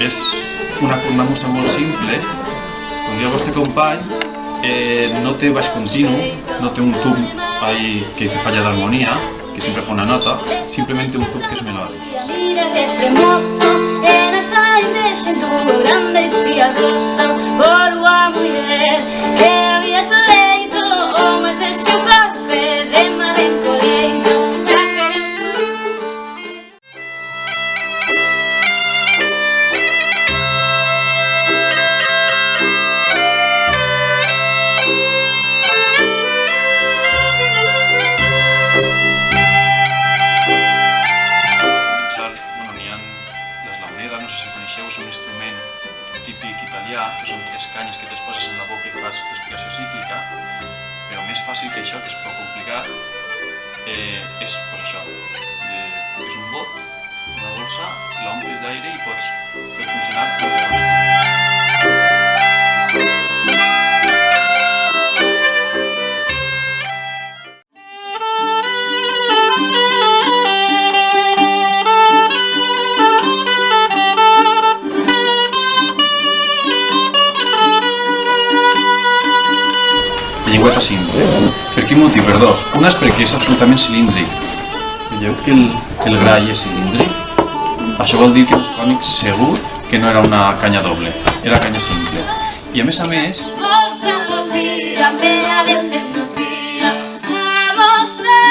es una, cornamusa cosa molt simple. Quan jo vostè company eh, no té baix continu, no té un tub ahí que, que falla d'harmonia, que sempre fa una nota, simplement un tub que és melòdic. Mira que hermoso, eres aire, siento grande y piadoso. Coneixeu, és un instrument típic italià, que són tres canyes que t'es poses en la boca i fas respiració cíclica, però més fàcil que això, que és prou complicat, eh, és pues, això, de, és un bot, una bossa, l'omples d'aire i pots fer funcionar llengüeta simple. Per quin motiu? Per dos. Una és perquè és absolutament cilíndric. Veieu que el, que el gra és cilíndric? Això vol dir que els cònics segur que no era una canya doble, era canya simple. I a més a més, Mostra-nos vida, per a Déu se'n nos guia A mostrar